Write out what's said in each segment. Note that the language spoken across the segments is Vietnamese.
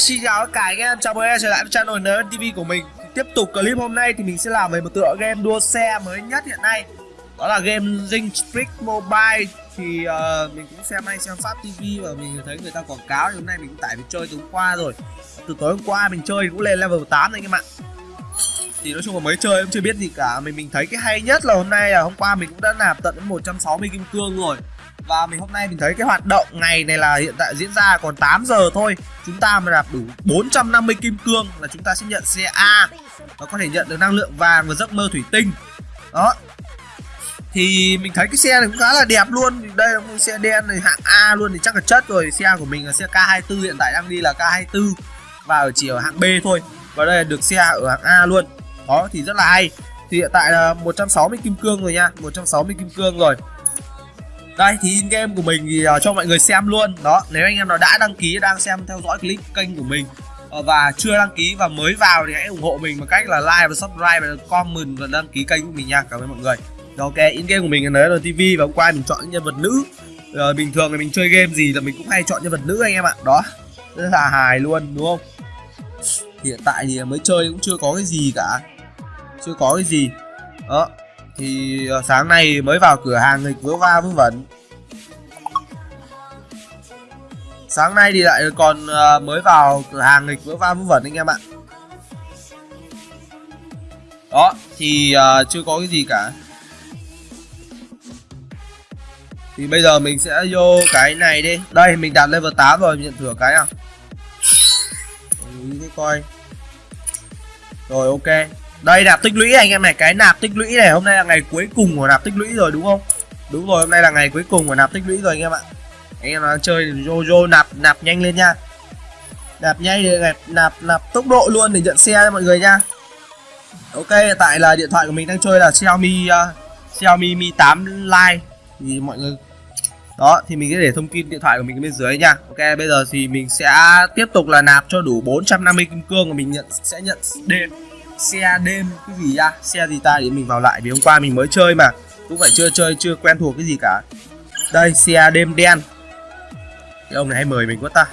Xin chào tất cả anh em, chào mừng em trở lại với channel NN TV của mình. Tiếp tục clip hôm nay thì mình sẽ làm về một tựa game đua xe mới nhất hiện nay. Đó là game Zing Street Mobile. Thì uh, mình cũng xem hay xem Pháp TV và mình thấy người ta quảng cáo thì hôm nay mình cũng tải về chơi từ hôm qua rồi. Từ tối hôm qua mình chơi cũng lên level 8 anh em ạ. Thì nói chung là mới chơi cũng chưa biết gì cả. Mình mình thấy cái hay nhất là hôm nay là hôm qua mình cũng đã nạp tận 160 kim cương rồi và mình hôm nay mình thấy cái hoạt động ngày này là hiện tại diễn ra còn 8 giờ thôi. Chúng ta mà đạt đủ 450 kim cương là chúng ta sẽ nhận xe A. Và có thể nhận được năng lượng vàng và giấc mơ thủy tinh. Đó. Thì mình thấy cái xe này cũng khá là đẹp luôn. Đây là một xe đen này, hạng A luôn. Thì chắc là chất rồi. Xe của mình là xe K24 hiện tại đang đi là K24 và ở chỉ ở hạng B thôi. Và đây là được xe ở hạng A luôn. Đó, thì rất là hay. Thì hiện tại là 160 kim cương rồi nha. 160 kim cương rồi đây thì in game của mình thì uh, cho mọi người xem luôn. Đó nếu anh em nào đã đăng ký đang xem theo dõi clip kênh của mình uh, và chưa đăng ký và mới vào thì hãy ủng hộ mình bằng cách là like và subscribe và comment và đăng ký kênh của mình nha. Cảm ơn mọi người. Rồi, ok in game của mình là là TV và hôm qua mình chọn nhân vật nữ. Uh, bình thường thì mình chơi game gì là mình cũng hay chọn nhân vật nữ anh em ạ. Đó rất là hài luôn đúng không? Hiện tại thì mới chơi cũng chưa có cái gì cả. Chưa có cái gì. Đó thì ờ, sáng nay mới vào cửa hàng nghịch vớ va vớ vẩn sáng nay thì lại còn ờ, mới vào cửa hàng nghịch vỡ va vớ vẩn anh em ạ. Đó thì uh, chưa có cái gì cả. Thì bây giờ mình sẽ vô cái này đi. Đây mình đạt level 8 rồi nhận thưởng cái à cái coi. Rồi ok đây nạp tích lũy anh em này. Cái nạp tích lũy này hôm nay là ngày cuối cùng của nạp tích lũy rồi đúng không? Đúng rồi hôm nay là ngày cuối cùng của nạp tích lũy rồi anh em ạ. Anh em đang chơi jojo nạp nạp nhanh lên nha. Nạp nhanh để nạp nạp nạp tốc độ luôn để nhận xe cho mọi người nha. Ok tại là điện thoại của mình đang chơi là xiaomi uh, xiaomi mi 8 lite. Thì mọi người đó thì mình sẽ để thông tin điện thoại của mình bên dưới nha. Ok bây giờ thì mình sẽ tiếp tục là nạp cho đủ 450 kim cương và mình nhận sẽ nhận đêm xe đêm cái gì ra xe gì ta? Để mình vào lại vì hôm qua mình mới chơi mà. Cũng phải chưa chơi chưa quen thuộc cái gì cả. Đây xe đêm đen. Cái ông này hay mời mình quá ta.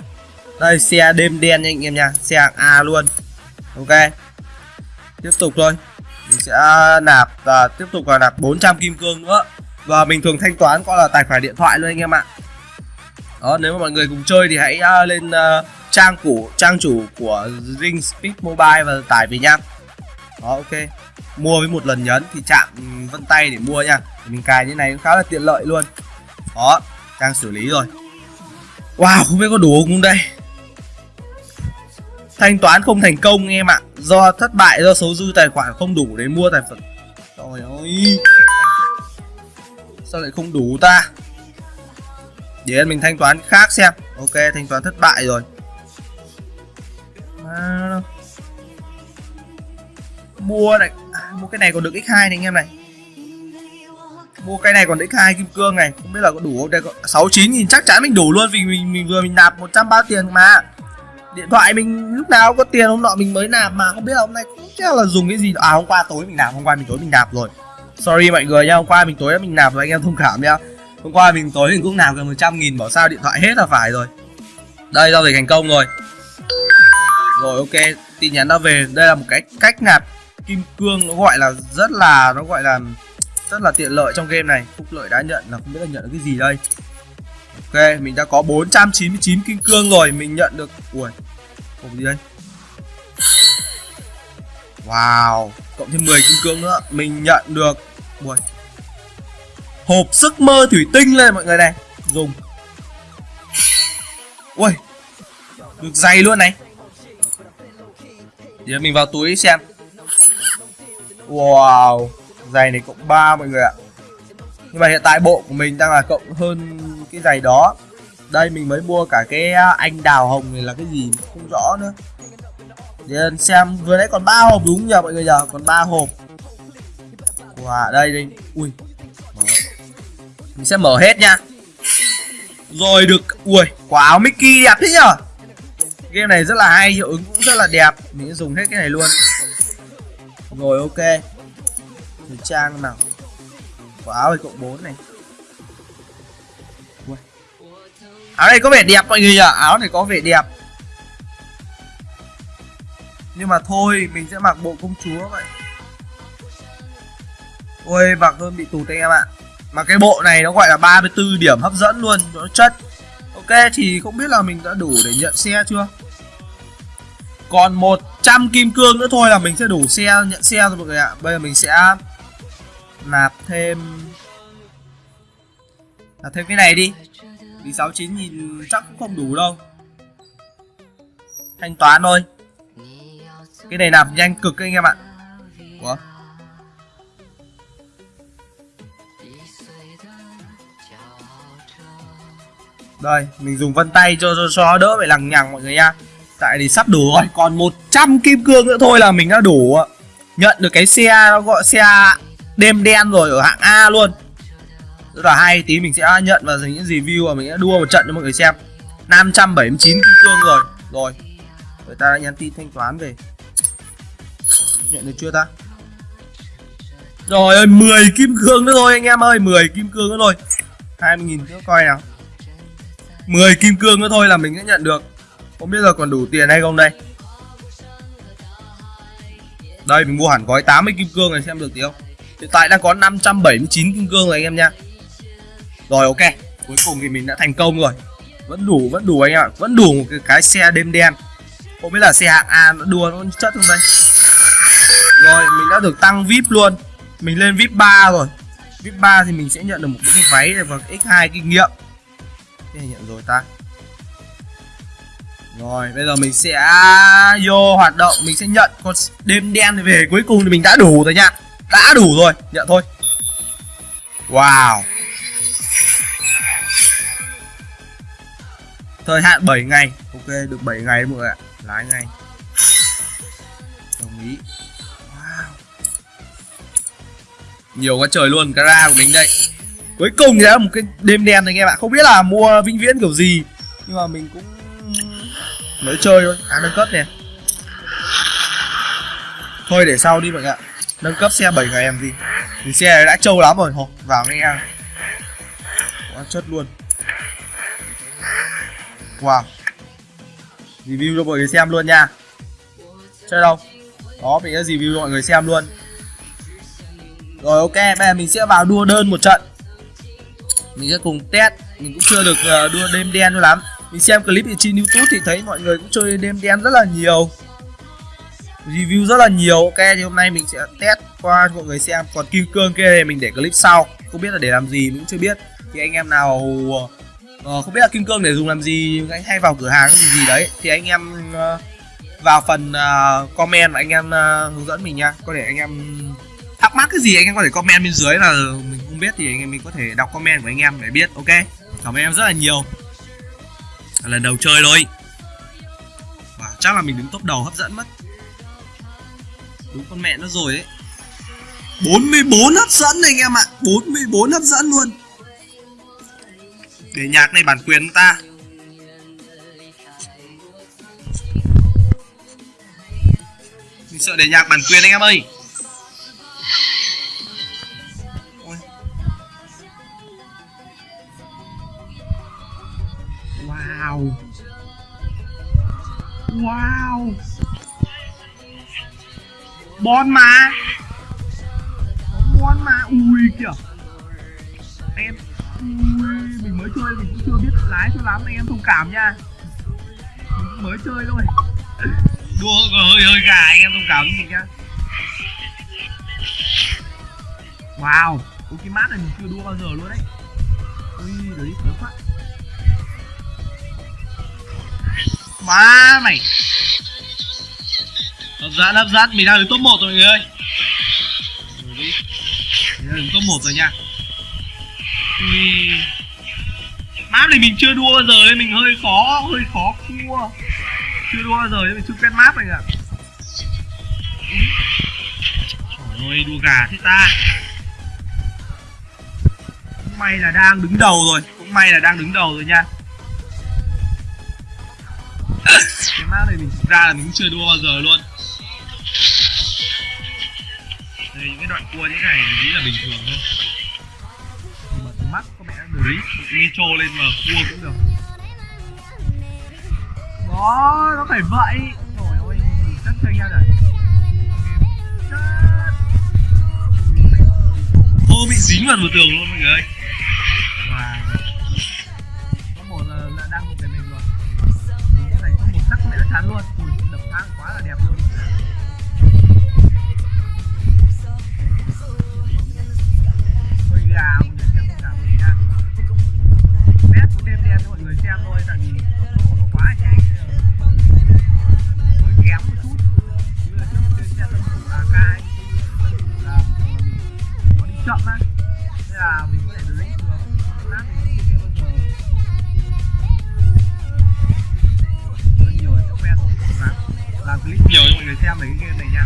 Đây xe đêm đen nha anh em nha. Xe hạng A luôn. Ok. Tiếp tục thôi. Mình sẽ nạp và tiếp tục là nạp 400 kim cương nữa. Và mình thường thanh toán qua là tài khoản điện thoại luôn anh em ạ. Đó nếu mà mọi người cùng chơi thì hãy à, lên uh, trang của trang chủ của Ring Speed Mobile và tải về nha đó ok. Mua với một lần nhấn thì chạm vân tay để mua nha. Mình cài như này cũng khá là tiện lợi luôn. Đó trang xử lý rồi. Wow không biết có đủ không đây? Thanh toán không thành công em ạ. Do thất bại do số dư tài khoản không đủ để mua tài phẩm trời ơi. Sao lại không đủ ta? Để mình thanh toán khác xem. Ok thanh toán thất bại rồi. À, mua này à, mua cái này còn được x2 này anh em này. Mua cái này còn x2 kim cương này, không biết là có đủ không? Đây có 69 nghìn, chắc chắn mình đủ luôn vì mình mình vừa mình nạp 100 bao tiền mà. Điện thoại mình lúc nào có tiền, hôm nọ mình mới nạp mà, không biết là hôm nay cũng chắc là dùng cái gì. À hôm qua tối mình nạp, hôm qua mình tối mình nạp rồi. Sorry mọi người nha hôm qua mình tối mình nạp rồi, anh em thông cảm nhá. Hôm qua mình tối mình cũng nạp gần 100 nghìn, bảo sao điện thoại hết là phải rồi. Đây, giao dịch thành công rồi. Rồi, ok, tin nhắn đã về. Đây là một cái cách nạp kim cương, nó gọi là rất là, nó gọi là rất là tiện lợi trong game này. Phúc lợi đã nhận là không biết là nhận được cái gì đây. Ok, mình đã có 499 kim cương rồi, mình nhận được, ui hộp gì đây? Wow, cộng thêm 10 kim cương nữa, mình nhận được, ui, hộp sức mơ thủy tinh lên mọi người này, dùng. Ui, được dày luôn này. Giờ mình vào túi xem. Wow, Giày này cộng 3 mọi người ạ. Nhưng mà hiện tại bộ của mình đang là cộng hơn cái giày đó. Đây, mình mới mua cả cái à, anh đào hồng này là cái gì không rõ nữa. Để à, xem, vừa nãy còn 3 hộp đúng nhờ mọi người nhờ Còn 3 hộp. Wow đây đây. Ui. Mở. Mình sẽ mở hết nha. Rồi được. Ui, quả áo Mickey đẹp thế nhở Game này rất là hay, hiệu ứng cũng rất là đẹp. Mình sẽ dùng hết cái này luôn rồi ok. Thời trang nào? Quả áo này cộng 4 này. Ui. Áo này có vẻ đẹp mọi người ạ. Áo này có vẻ đẹp. Nhưng mà thôi, mình sẽ mặc bộ công chúa vậy. Ôi, mặc hơn bị tụt anh em ạ. Mà cái bộ này nó gọi là 34 điểm hấp dẫn luôn, nó chất. Ok, thì không biết là mình đã đủ để nhận xe chưa? Còn một 100 kim cương nữa thôi là mình sẽ đủ xe nhận xe rồi mọi người ạ. Bây giờ mình sẽ nạp thêm nạp thêm cái này đi. Vì 69 nhìn chắc cũng không đủ đâu. Thanh toán thôi. Cái này nạp nhanh cực anh em ạ. Ủa? Đây, mình dùng vân tay cho cho, cho đỡ phải lằng nhằng mọi người nha. Tại thì sắp đủ rồi, còn 100 kim cương nữa thôi là mình đã đủ. Nhận được cái xe, nó gọi xe đêm đen rồi ở hạng A luôn. Rất là hay, tí mình sẽ nhận và dành những review và mình sẽ đua một trận cho mọi người xem. 579 kim cương rồi. Rồi, người ta đã nhắn tin thanh toán về. Nhận được chưa ta? Rồi ơi, 10 kim cương nữa thôi anh em ơi, 10 kim cương nữa thôi. 20.000 nữa coi nào. 10 kim cương nữa thôi là mình sẽ nhận được. Không biết giờ còn đủ tiền hay không đây. Đây mình mua hẳn gói 80 kim cương này xem được tí không? Hiện tại đang có 579 kim cương rồi anh em nha. Rồi ok. Cuối cùng thì mình đã thành công rồi. Vẫn đủ vẫn đủ anh em ạ. Vẫn đủ một cái, cái xe đêm đen. Không biết là xe hạng A nó đua nó chất không đây? Rồi mình đã được tăng VIP luôn. Mình lên VIP 3 rồi. VIP 3 thì mình sẽ nhận được một cái váy và x2 kinh nghiệm. Cái này nhận rồi ta rồi, bây giờ mình sẽ vô hoạt động, mình sẽ nhận con đêm đen về cuối cùng thì mình đã đủ rồi nha. Đã đủ rồi, nhận thôi. Wow. Thời hạn 7 ngày. Ok, được 7 ngày mọi người ạ. Lái ngay. Đồng ý. Wow. Nhiều quá trời luôn cara của mình đây. Cuối cùng thì là một cái đêm đen này anh em ạ. Không biết là mua vĩnh viễn kiểu gì, nhưng mà mình cũng mới chơi thôi à nâng cấp nè. Thôi, để sau đi mọi người ạ. Nâng cấp xe 7 ngày em gì thì xe này đã trâu lắm rồi, hộp, vào nghe quá chất luôn. Wow. Review cho mọi người xem luôn nha. Chơi đâu? Đó, mình sẽ review cho mọi người xem luôn. Rồi, ok, bây giờ mình sẽ vào đua đơn một trận. Mình sẽ cùng test, mình cũng chưa được ờ, đua đêm đen cho lắm mình xem clip thì trên youtube thì thấy mọi người cũng chơi đêm đen rất là nhiều. Review rất là nhiều. Ok thì hôm nay mình sẽ test qua cho mọi người xem. Còn kim cương kia thì mình để clip sau. Không biết là để làm gì mình cũng chưa biết. Thì anh em nào uh, không biết là kim cương để dùng làm gì anh hay vào cửa hàng gì gì đấy thì anh em uh, vào phần uh, comment và anh em uh, hướng dẫn mình nha. Có thể anh em thắc mắc cái gì anh em có thể comment bên dưới là mình không biết thì anh em mình có thể đọc comment của anh em để biết. Ok cảm ơn em rất là nhiều lần đầu chơi thôi và chắc là mình đứng top đầu hấp dẫn mất. Đúng con mẹ nó rồi ấy. 44 hấp dẫn này anh em ạ. 44 hấp dẫn luôn. Để nhạc này bản quyền ta. Mình sợ để nhạc bản quyền anh em ơi. Wow. Wow. Bon mà. Bon mà. Ui, kìa. Em, Ui, Mình mới chơi mình cũng chưa biết lái cho lắm Anh em thông cảm nha. Mình mới chơi thôi. Đua hơi hơi gà anh em thông cảm gì nha Wow. Ôi cái mát này mình chưa đua bao giờ luôn đấy. Ui, đấy, quá. Quá Má mày. Hấp dẫn hấp dẫn Mình đang đứng top 1 rồi, mọi người ơi. Mình đang đứng top 1 rồi nha. Ui. Map này mình chưa đua bao giờ nên mình hơi khó Hơi khó cua. Chưa đua bao giờ nên mình chưa quen map này ạ Trời ơi, đua gà thế ta. Cũng may là đang đứng đầu rồi, Cũng may là đang đứng đầu rồi nha. Map này mình ra là mình cũng chưa đua bao giờ luôn. Đây, những cái đoạn cua như thế này mình nghĩ là bình thường thôi. Mà mắt có mẹ drift nitro lên mà cua cũng được. Đó, nó phải vậy. Trời ơi chất cho nhau rồi ô, bị dính vào một tường luôn mọi người ơi. Sắc luôn. Ui đập thang quá là đẹp luôn. Người xem về cái game này nha.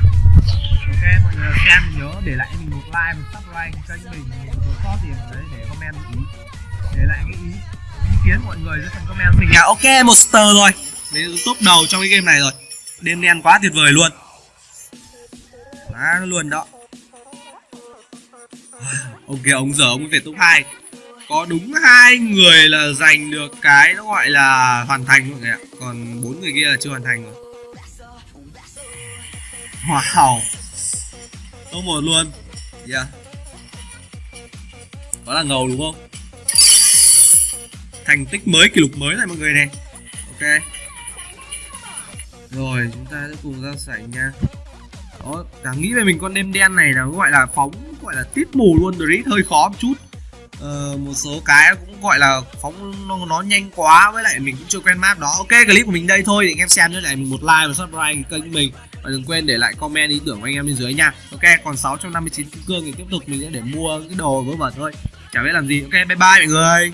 Ok, mọi người xem thì nhớ để lại mình một like, một subscribe kênh mình có có sót gì ở đấy để comment ý để lại cái ý ý kiến mọi người dưới phần comment mình. Nha ok, một star rồi. Mình top đầu trong cái game này rồi. Đêm đen quá tuyệt vời luôn. Quá luôn đó. Ok, ông giờ ông về top 2 có đúng hai người là giành được cái nó gọi là hoàn thành mọi người ạ? Còn bốn người kia là chưa hoàn thành rồi wow top một luôn. Yeah. đó là ngầu đúng không? Thành tích mới kỷ lục mới này mọi người này. Ok. Rồi chúng ta sẽ cùng ra sảnh nha. Đó cả nghĩ về mình con đêm đen này là gọi là phóng gọi là tít mù luôn. Rồi hơi khó một chút. Ờ, một số cái cũng gọi là phóng nó, nó nhanh quá. Với lại mình cũng chưa quen map đó. Ok clip của mình đây thôi để anh em xem nữa lại mình một like và subscribe kênh của mình và đừng quên để lại comment ý tưởng của anh em bên dưới nha. Ok, còn 659 kim cương thì tiếp tục mình sẽ để mua cái đồ vớ vẩn thôi. Chả biết làm gì. Ok, bye bye mọi người.